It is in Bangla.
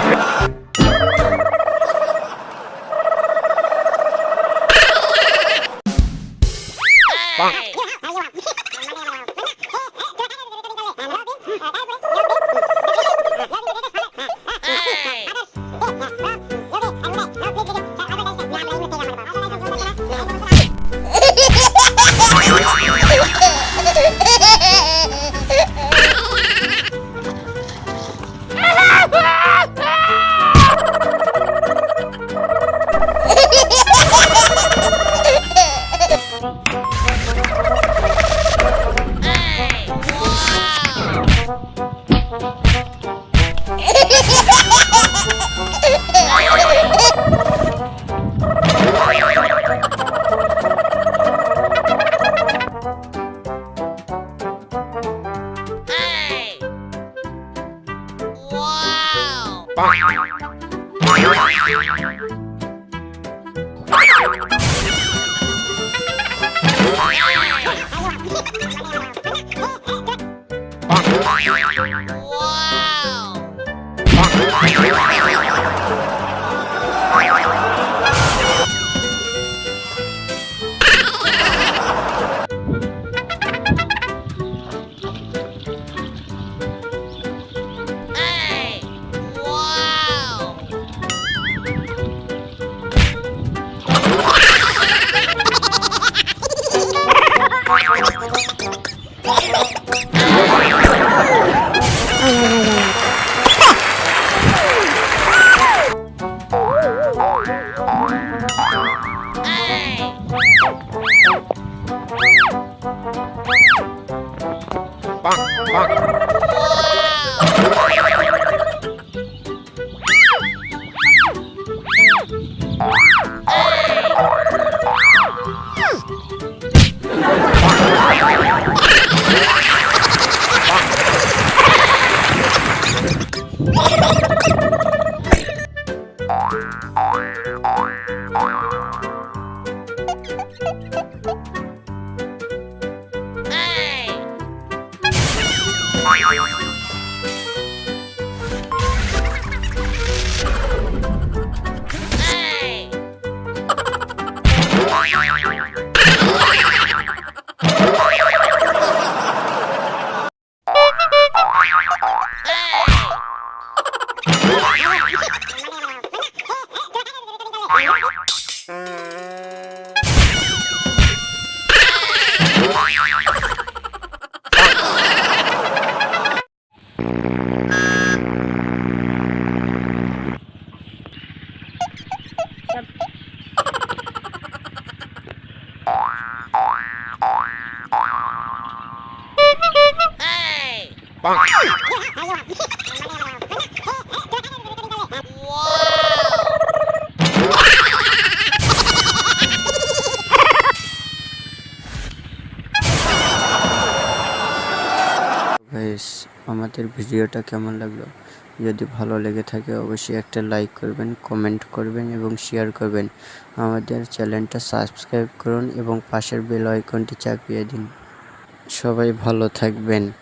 放。Bonk. Hey! Ha ha ha! আমাদের ভিডিওটা কেমন লাগল? যদি ভালো লেগে থাকে, অবশ্যই একটা লাইক করবেন কমেন্ট করবেন এবং শেয়ার করবেন। আমাদের চ্যানেলটা সাবস্ক্রাইব করুন এবং পাশের বেল আইকনটি চাপিয়ে দিন। সবাই ভালো থাকবেন।